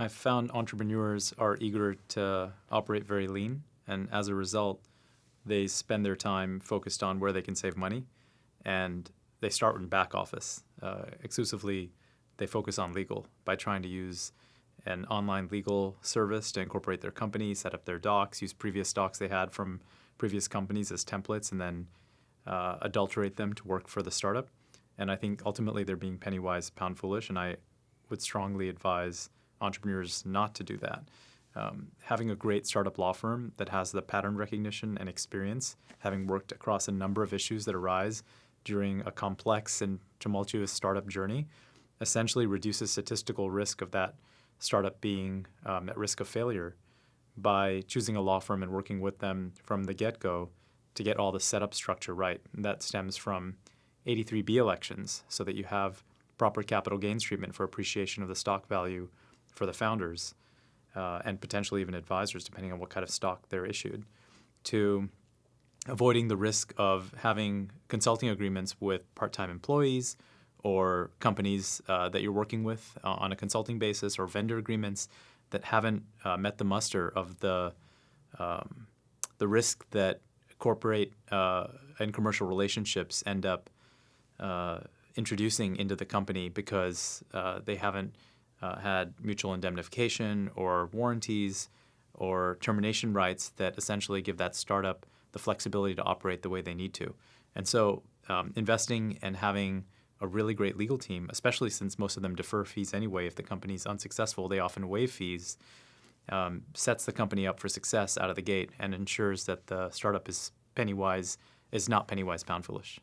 I've found entrepreneurs are eager to operate very lean, and as a result, they spend their time focused on where they can save money, and they start in back office. Uh, exclusively, they focus on legal by trying to use an online legal service to incorporate their company, set up their docs, use previous docs they had from previous companies as templates, and then uh, adulterate them to work for the startup. And I think ultimately they're being penny wise, pound foolish, and I would strongly advise entrepreneurs not to do that. Um, having a great startup law firm that has the pattern recognition and experience, having worked across a number of issues that arise during a complex and tumultuous startup journey, essentially reduces statistical risk of that startup being um, at risk of failure by choosing a law firm and working with them from the get-go to get all the setup structure right. And that stems from 83B elections so that you have proper capital gains treatment for appreciation of the stock value for the founders uh, and potentially even advisors, depending on what kind of stock they're issued, to avoiding the risk of having consulting agreements with part-time employees or companies uh, that you're working with uh, on a consulting basis or vendor agreements that haven't uh, met the muster of the um, the risk that corporate uh, and commercial relationships end up uh, introducing into the company because uh, they haven't uh, had mutual indemnification or warranties or termination rights that essentially give that startup the flexibility to operate the way they need to. And so um, investing and having a really great legal team, especially since most of them defer fees anyway. If the company is unsuccessful, they often waive fees, um, sets the company up for success out of the gate and ensures that the startup is penny wise, is not penny wise, pound foolish.